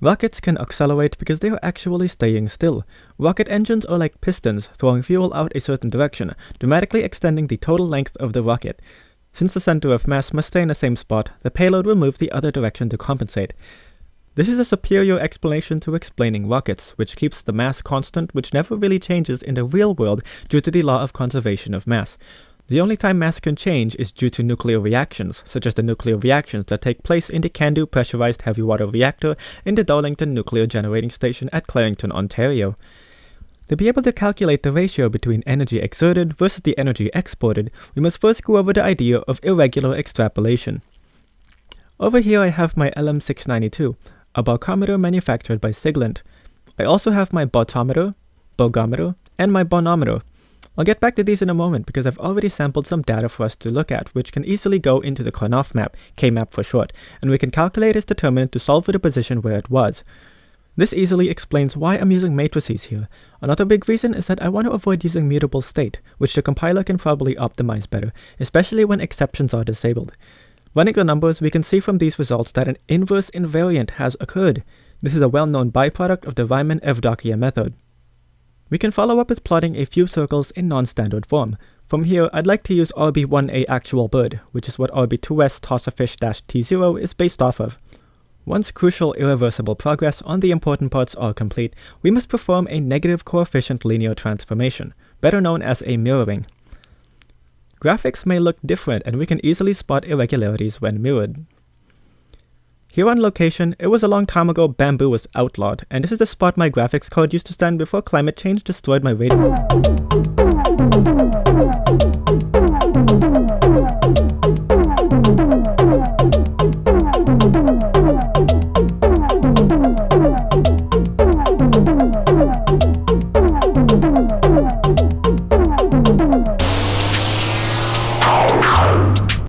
Rockets can accelerate because they are actually staying still. Rocket engines are like pistons, throwing fuel out a certain direction, dramatically extending the total length of the rocket. Since the center of mass must stay in the same spot, the payload will move the other direction to compensate. This is a superior explanation to explaining rockets, which keeps the mass constant which never really changes in the real world due to the law of conservation of mass. The only time mass can change is due to nuclear reactions, such as the nuclear reactions that take place in the CANDU pressurized heavy water reactor in the Darlington Nuclear Generating Station at Clarington, Ontario. To be able to calculate the ratio between energy exerted versus the energy exported, we must first go over the idea of irregular extrapolation. Over here I have my LM692, a barcometer manufactured by Siglent. I also have my bautometer, bogometer, and my bonometer, I'll get back to these in a moment because I've already sampled some data for us to look at, which can easily go into the Karnaugh map, K-map for short, and we can calculate its determinant to solve for the position where it was. This easily explains why I'm using matrices here. Another big reason is that I want to avoid using mutable state, which the compiler can probably optimize better, especially when exceptions are disabled. Running the numbers, we can see from these results that an inverse invariant has occurred. This is a well-known byproduct of the Riemann-Evdokia method. We can follow up with plotting a few circles in non-standard form. From here, I'd like to use RB1A actual bird, which is what RB2S tossafish-T0 is based off of. Once crucial irreversible progress on the important parts are complete, we must perform a negative coefficient linear transformation, better known as a mirroring. Graphics may look different and we can easily spot irregularities when mirrored. Here on location, it was a long time ago bamboo was outlawed, and this is the spot my graphics card used to stand before climate change destroyed my radio.